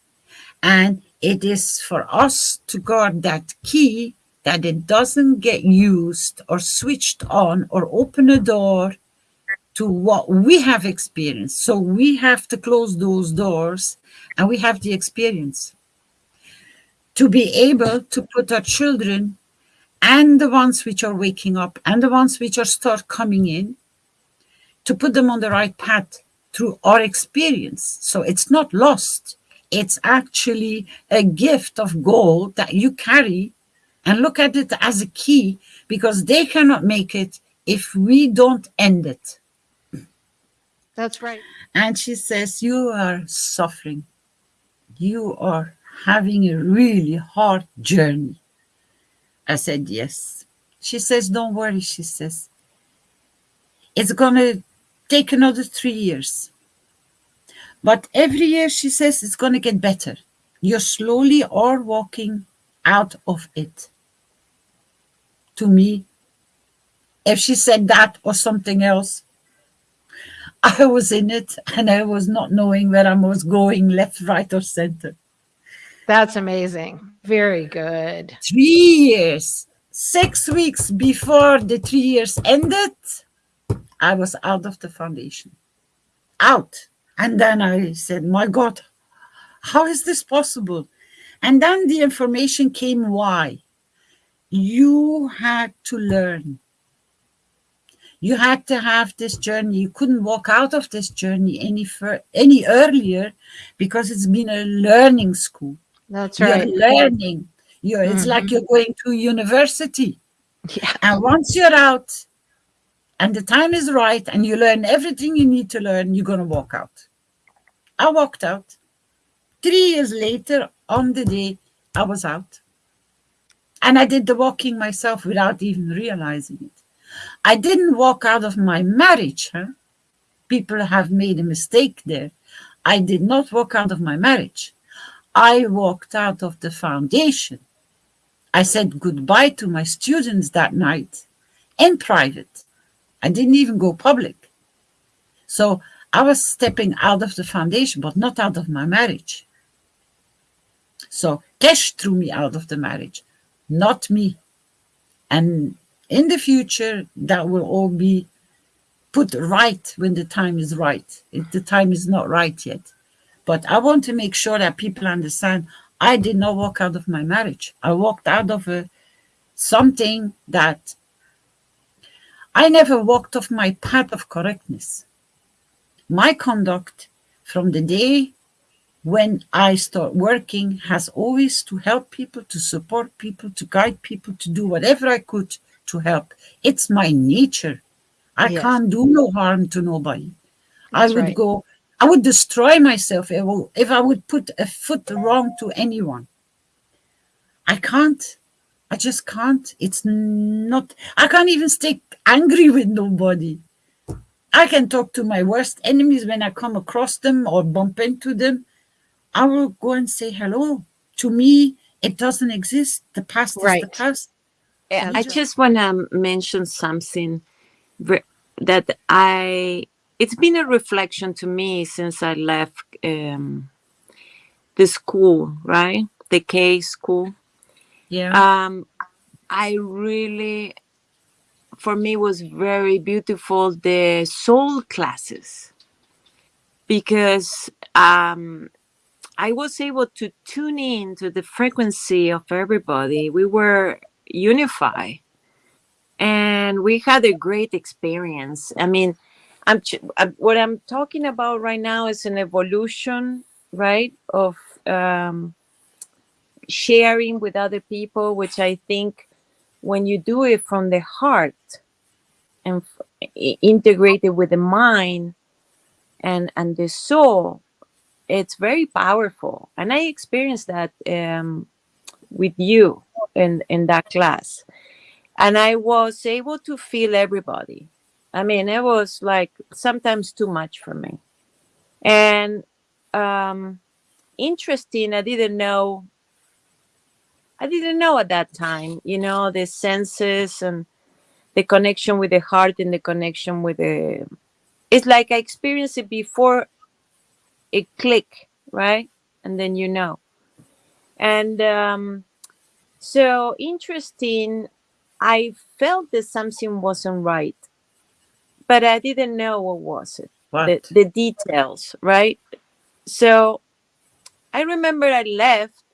and it is for us to guard that key that it doesn't get used or switched on or open a door to what we have experienced. So we have to close those doors and we have the experience to be able to put our children and the ones which are waking up and the ones which are start coming in to put them on the right path through our experience. So it's not lost. It's actually a gift of gold that you carry and look at it as a key because they cannot make it if we don't end it. That's right. And she says, You are suffering. You are having a really hard journey. I said, Yes. She says, Don't worry. She says, It's going to take another three years. But every year, she says, it's going to get better. You're slowly are walking out of it. To me, if she said that or something else, I was in it and I was not knowing where I was going, left, right, or center. That's amazing. Very good. Three years, six weeks before the three years ended, I was out of the foundation. Out. And then I said, My God, how is this possible? And then the information came why. You had to learn. You had to have this journey. You couldn't walk out of this journey any fur- any earlier because it's been a learning school. That's right. You're learning. You're, it's mm-hmm. like you're going to university. Yeah. And once you're out and the time is right and you learn everything you need to learn, you're going to walk out. I walked out. Three years later, on the day, I was out. And I did the walking myself without even realizing it. I didn't walk out of my marriage. Huh? People have made a mistake there. I did not walk out of my marriage. I walked out of the foundation. I said goodbye to my students that night in private. I didn't even go public. So I was stepping out of the foundation, but not out of my marriage. So Keshe threw me out of the marriage, not me. And in the future, that will all be put right when the time is right. If the time is not right yet. But I want to make sure that people understand I did not walk out of my marriage. I walked out of a, something that I never walked off my path of correctness. My conduct from the day when I start working has always to help people, to support people, to guide people, to do whatever I could to help. It's my nature. I Yes. can't do no harm to nobody. I would right. go, I would destroy myself if I will- if I would put a foot wrong to anyone. I can't. I just can't. It's not, I can't even stay angry with nobody. I can talk to my worst enemies when I come across them or bump into them. I will go and say hello. To me, it doesn't exist. The past is the Right. past. I That's just want to mention something that I. It's been a reflection to me since I left um, the school, right? The K school. Yeah. Um, I really, for me, was very beautiful the soul classes because um, I was able to tune in to the frequency of everybody. We were unified and we had a great experience. I mean, I'm what I'm talking about right now is an evolution, right, of um, sharing with other people, which I think when you do it from the heart and integrated with the mind and and the soul, it's very powerful. And I experienced that um, with you in in that class, and I was able to feel everybody. I mean, it was like sometimes too much for me, and um, interesting. I didn't know I didn't know at that time, you know, the senses and the connection with the heart and the connection with the. It's like I experienced it before it click, right? And then you know. And um, so interesting, I felt that something wasn't right, but I didn't know what was it What? the, the details, right? So I remember I left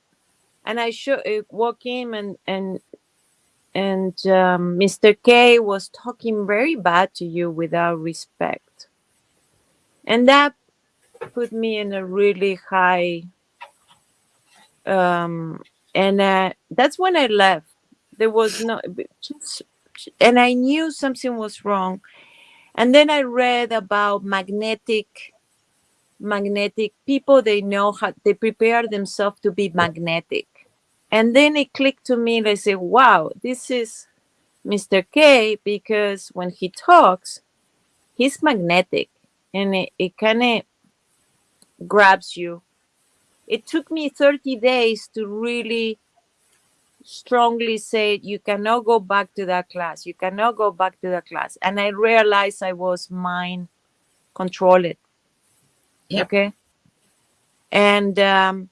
and I should uh, walk in and and and um, Mr. K was talking very bad to you without respect. and that put me in a really high um and uh, that's when i left there was no and i knew something was wrong and then i read about magnetic magnetic people they know how they prepare themselves to be magnetic and then it clicked to me and i said wow this is mr k because when he talks he's magnetic and it, it kind of grabs you. It took me 30 days to really strongly say you cannot go back to that class. You cannot go back to that class. And i realized i was mind controlled. Yep. okay? And um,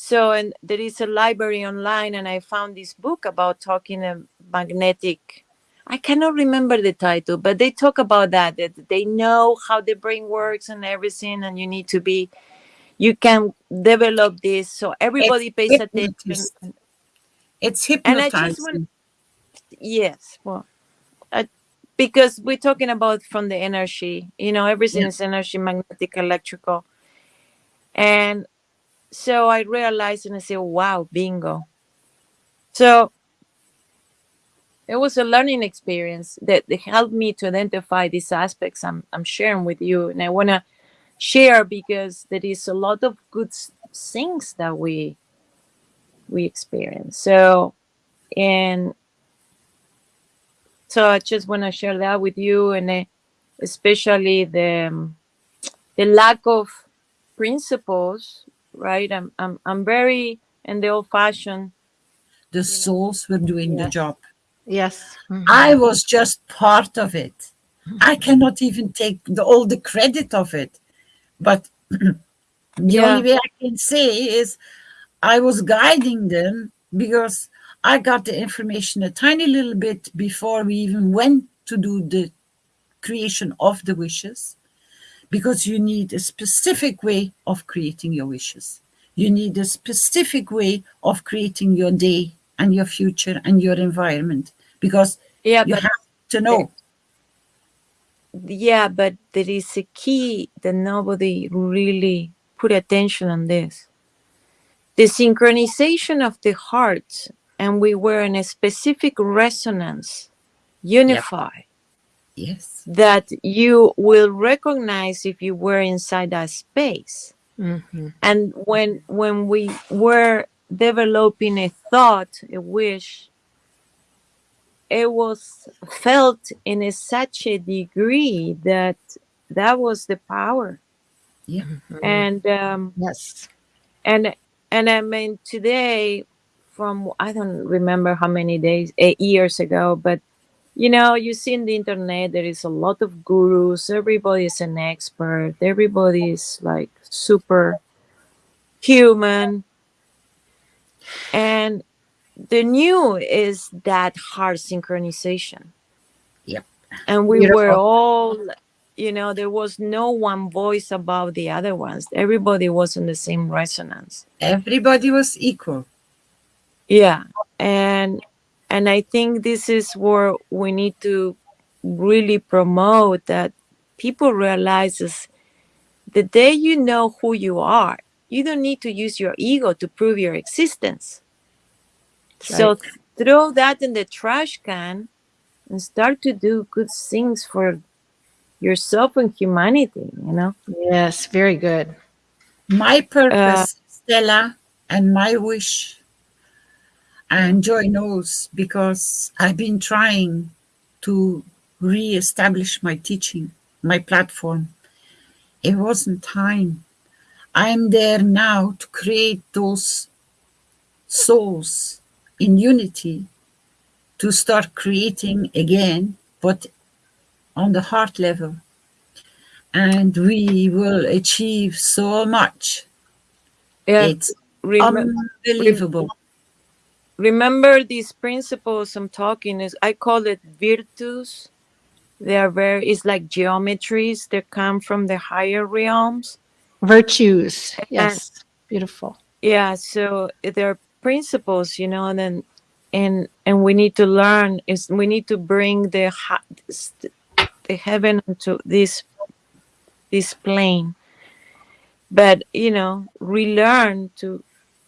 so and there is a library online and i found this book about talking a magnetic i cannot remember the title but they talk about that that they know how the brain works and everything and you need to be you can develop this so everybody pays attention hypnotist. It's And I just want- yes well because we're talking about from the energy you know everything Yeah. is energy magnetic electrical and so i realized and i said wow bingo so it was a learning experience that, that helped me to identify these aspects I'm, I'm sharing with you and i want to share because there is a lot of good things that we we experience so and so I just want to share that with you, and especially the the lack of principles. Right, I'm I'm I'm very in the old fashioned. The souls were doing Yeah. the job. Yes. Mhm. I was just part of it. I cannot even take the, all the credit of it. But the Yeah. only way I can say is I was guiding them because I got the information a tiny little bit before we even went to do the creation of the wishes. Because you need a specific way of creating your wishes. You need a specific way of creating your day and your future and your environment. Because Yeah, you but have to know. yeah, but there is a key that nobody really put attention on this. The synchronization of the hearts, and we were in a specific resonance, unified. Yes. that you will recognize if you were inside that space Mhm. and when when we were developing a thought a wish it was felt in a, such a degree that that was the power Yeah. and um Yes. and and i mean today from i don't remember how many days eight years ago but you know you see in the internet there is a lot of gurus. Everybody is an expert. Everybody is like super human. And the new is that heart synchronization. Yep. and we were all you know there was no one voice above the other ones. Everybody was in the same resonance. Everybody was equal. yeah. And and i think this is where we need to really promote that people realizes the day you know who you are you don't need to use your ego to prove your existence so throw that in the trash can and start to do good things for yourself and humanity you know Yes. Very good. My purpose, uh, Stella, and my wish, and Joy knows because I've been trying to re-establish my teaching, my platform. It wasn't time. I'm there now to create those souls in unity to start creating again, but on the heart level. And we will achieve so much. yeah It's remem- unbelievable. Remember these principles i'm talking is i call it virtues they are very it's like geometries that come from the higher realms Virtues. Yes. Beautiful. yeah so they're principles you know and then and and we need to learn is we need to bring the the heaven to this this plane but you know relearn to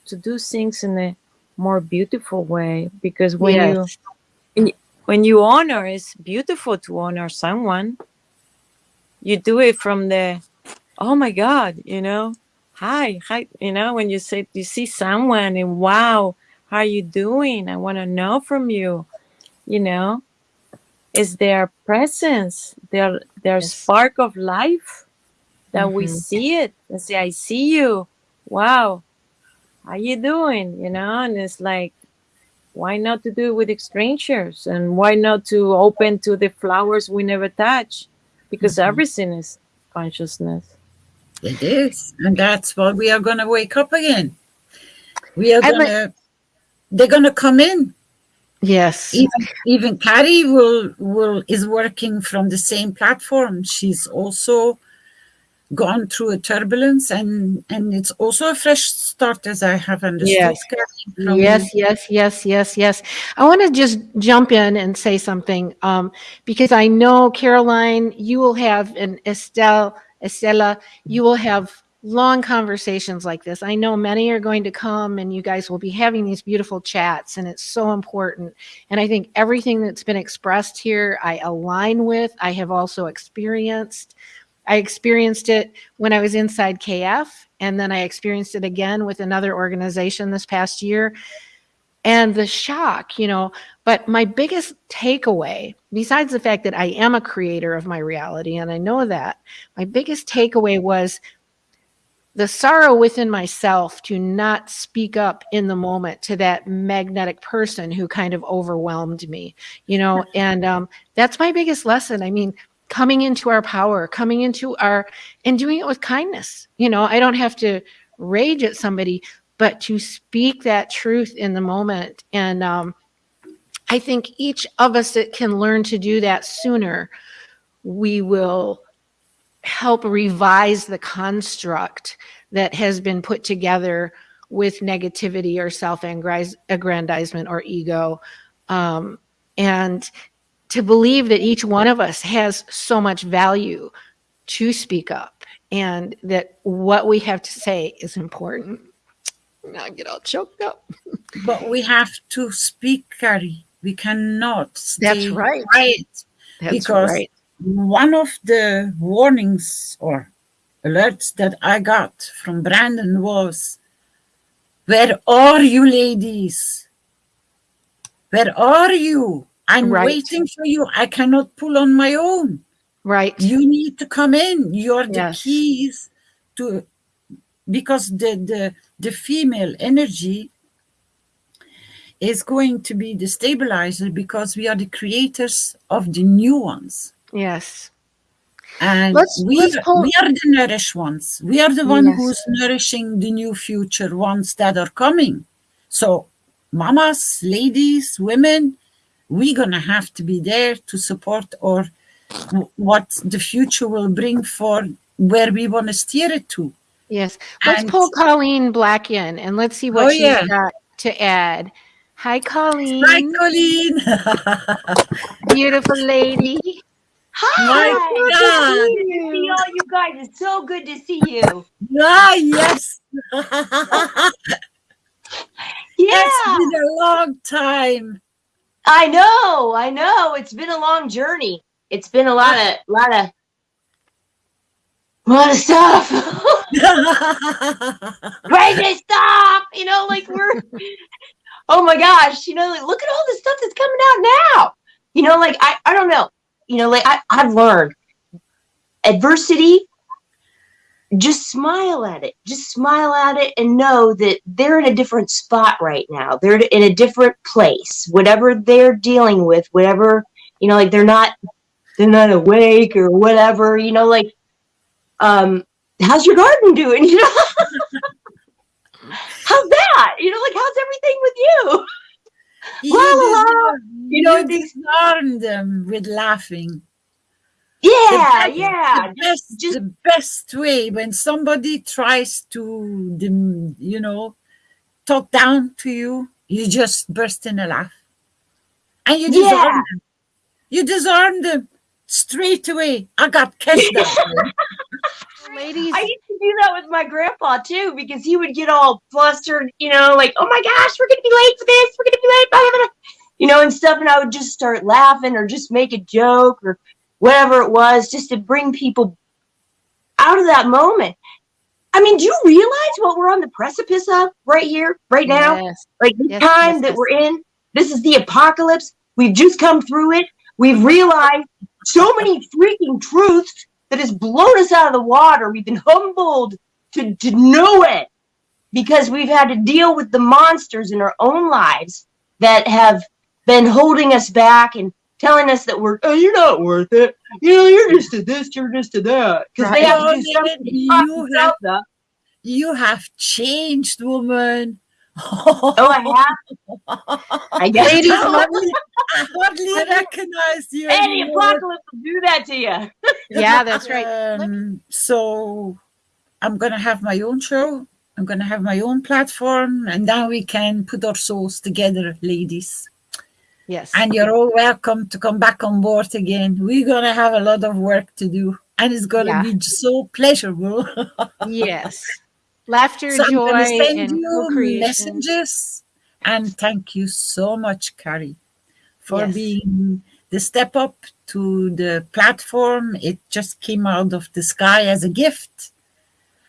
to do things in a more beautiful way because when Yes. you when you honor it's beautiful to honor someone you do it from the oh my god you know hi hi you know when you say you see someone and wow how are you doing i want to know from you you know is their presence their their Yes. spark of life that we Mhm. see it and say i see you wow how you doing you know and it's like why not to do it with strangers and why not to open to the flowers we never touch because Mhm. everything is consciousness It is. And that's why we are going to wake up again. We are going to, they're going to come in. Yes. Even, even Carrie will, will, is working from the same platform. She's also gone through a turbulence and, and it's also a fresh start as I have understood. Yes. Yes, yes, yes, yes, yes. I want to just jump in and say something um, because I know Caroline, you will have and Estelle, Estella, you will have long conversations like this. I know many are going to come and you guys will be having these beautiful chats and it's so important. And I think everything that's been expressed here, I align with. I have also experienced. I experienced it when I was inside KF, and then I experienced it again with another organization this past year. And the shock, you know, but my biggest takeaway, besides the fact that I am a creator of my reality, and I know that, my biggest takeaway was the sorrow within myself to not speak up in the moment to that magnetic person who kind of overwhelmed me, you know, and um, that's my biggest lesson. I mean, coming into our power, coming into our, and doing it with kindness. You know, I don't have to rage at somebody, but to speak that truth in the moment. And um, I think each of us that can learn to do that sooner, we will help revise the construct that has been put together with negativity or self-aggrandizement or ego. Um, and to believe that each one of us has so much value to speak up and that what we have to say is important. Now I get all choked up. But we have to speak, Carrie. We cannot stay That's right. quiet. That's Because- right. one of the warnings or alerts that I got from Brandon was, Where are you, ladies? Where are you? I'm Right. waiting for you. I cannot pull on my own. Right. You need to come in. You're the Yes. keys to because the, the the female energy is going to be the stabilizer because we are the creators of the new ones. Yes. And Let's- we, let's we are the nourished ones. We are the one Yes. who's nourishing the new future ones that are coming. So, mamas, ladies, women, we're going to have to be there to support or what the future will bring for where we want to steer it to. Yes. Let's And- pull Colleen Black in and let's see what Oh, she's yeah. got to add. Hi, Colleen. Hi, Colleen. Beautiful lady. Hi. My Good to see you. See all you guys. It's so good to see you. ah, yes. Yeah. It's been a long time. I know. I know. It's been a long journey. It's been a lot of lot of lot of stuff. Crazy stuff. You know, like we're oh my gosh, you know, like look at all the stuff that's coming out now. You know, like I, I don't know. You know, like I, I've learned adversity, just smile at it. Just smile at it and know that they're in a different spot right now. They're in a different place. Whatever they're dealing with, whatever, you know, like they're not they're not awake or whatever, you know, like um how's your garden doing? You know? how's that? You know, like how's everything with you? You, La, la, la. You know, disarm them with laughing. Yeah, the best, yeah. The best, just- the best way when somebody tries to, you know, talk down to you, you just burst in a laugh, and you disarm Yeah. them. You disarm them straight away. I got catch that. one. Ladies, I used to do that with my grandpa too because he would get all flustered, you know, like, oh my gosh, we're gonna be late for this, we're gonna be late, blah, blah, blah," you know, and stuff. And I would just start laughing or just make a joke or whatever it was, just to bring people out of that moment. I mean, do you realize what we're on the precipice of right here, right now? yes, Like the Yes, time yes, that we're in, this is the apocalypse. We've just come through it. We've realized so many freaking truths that has blown us out of the water. We've been humbled to, to know it because we've had to deal with the monsters in our own lives that have been holding us back and telling us that we're, oh, you're not worth it. You know, you're just to this, you're just to that. Because they Right. have to do something you have- themselves up. You have changed, woman. Oh, I have. I guess Ladies, so. let I hardly recognize you. Hey, the anymore. apocalypse will do that to you. yeah, that's right. Um, so I'm gonna have my own show. I'm gonna have my own platform, and then we can put our souls together, ladies. Yes. And you're all welcome to come back on board again. We're gonna have a lot of work to do, and it's gonna Yeah. be so pleasurable. yes. Laughter, so I'm joy, send and you messages, and thank you so much, Carrie, for Yes. being the step up to the platform. It just came out of the sky as a gift.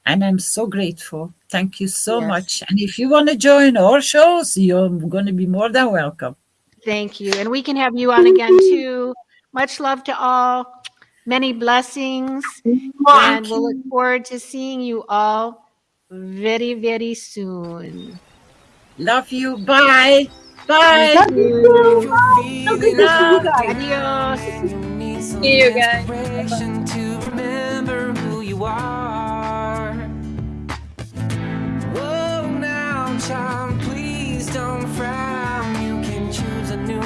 And I'm so grateful. Thank you so Yes. much. And if you want to join our shows, you're going to be more than welcome. Thank you. And we can have you on again too. Much love to all. Many blessings. And we'll look forward to seeing you all very, very soon. Love you. Bye. Bye. Thank you. So good to see you guys. Adios. See you guys. Inspiration to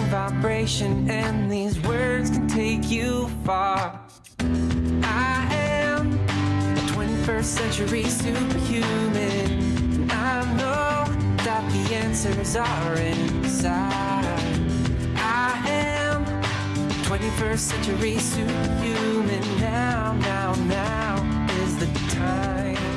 vibration, and these words can take you far. I am a 21st century superhuman. And I know that the answers are inside. I am 21st century superhuman. Now, now, now is the time.